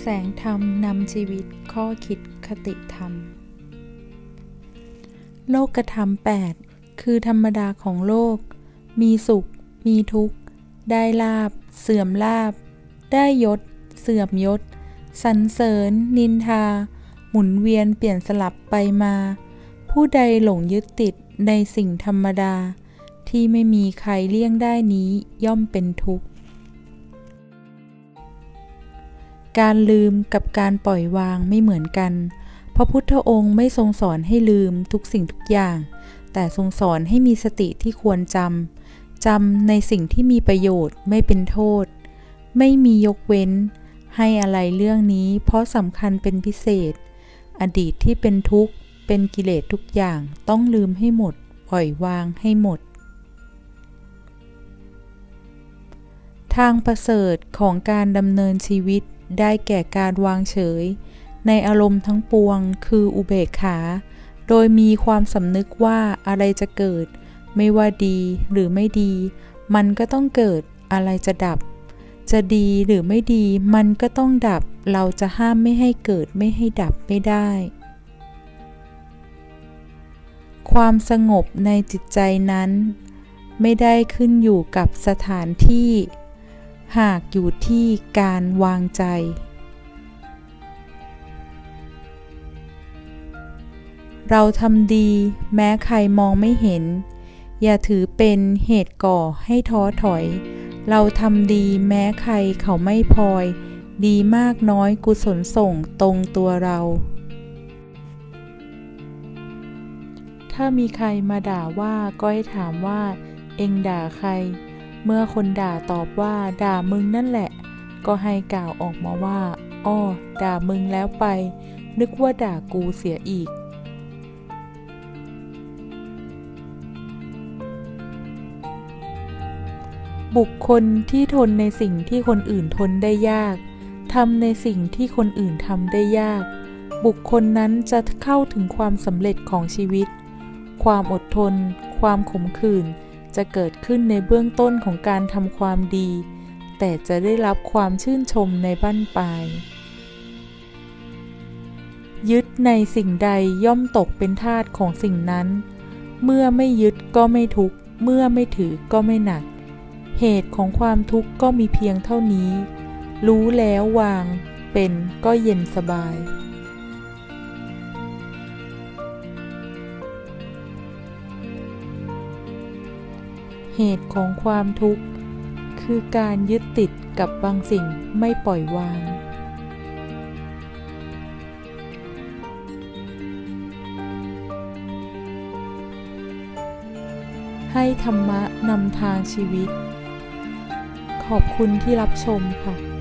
แสงธรรมนำชีวิตข้อคิดคติธรรม โลกธรรม 8 คือธรรมดาของโลก มีสุข มีทุกข์ ได้ลาบ เสื่อมลาบ ได้ยศ เสื่อมยศสรรเสริญ นินทา หมุนเวียนเปลี่ยนสลับไปมา ผู้ใดหลงยึดติดในสิ่งธรรมดา ที่ไม่มีใครเลี่ยงได้นี้ย่อมเป็นทุกข์ การลืมกับการปล่อยวางไม่เหมือนกัน พระพุทธองค์ไม่ทรงสอนให้ลืมทุกสิ่งทุกอย่าง แต่ทรงสอนให้มีสติที่ควรจำ จำในสิ่งที่มีประโยชน์ไม่เป็นโทษ ไม่มียกเว้น ให้อะไรเรื่องนี้ เพราะสำคัญเป็นพิเศษ อดีตที่เป็นทุกข์เป็นกิเลสทุกอย่างต้องลืมให้หมด ปล่อยวางให้หมด ทางประเสริฐของการดำเนินชีวิต ได้แก่การวางเฉย ในอารมณ์ทั้งปวงคืออุเบกขา โดยมีความสำนึกว่าอะไรจะเกิด ไม่ว่าดีหรือไม่ดี มันก็ต้องเกิดอะไรจะดับ จะดีหรือไม่ดีมันก็ต้องดับ เราจะห้ามไม่ให้เกิดไม่ให้ดับไม่ได้ ความสงบในจิตใจนั้น ไม่ได้ขึ้นอยู่กับสถานที่ หากอยู่ที่การวางใจ เราทำดีแม้ใครมองไม่เห็น อย่าถือเป็นเหตุก่อให้ท้อถอย เราทำดีแม้ใครเขาไม่พลอย ดีมากน้อยกุศลส่งตรงตัวเรา ถ้ามีใครมาด่าว่าก็ให้ถามว่า เองด่าใคร เมื่อคนด่าตอบว่าด่ามึงนั่นแหละ ก็ให้กล่าวออกมาว่า อ้อ ด่ามึงแล้วไป นึกว่าด่ากูเสียอีก บุคคลที่ทนในสิ่งที่คนอื่นทนได้ยากทำในสิ่งที่คนอื่นทำได้ยาก บุคคลนั้นจะเข้าถึงความสำเร็จของชีวิต ความอดทน ความขมขื่น จะเกิดขึ้นในเบื้องต้นของการทำความดี แต่จะได้รับความชื่นชมในบั้นปลาย ยึดในสิ่งใดย่อมตกเป็นทาสของสิ่งนั้น เมื่อไม่ยึดก็ไม่ทุกข์ เมื่อไม่ถือก็ไม่หนัก เหตุของความทุกข์ก็มีเพียงเท่านี้ รู้แล้ววาง เป็นก็เย็นสบาย เหตุของความทุกข์ คือการยึดติดกับบางสิ่งไม่ปล่อยวาง ให้ธรรมะนำทางชีวิต ขอบคุณที่รับชมค่ะ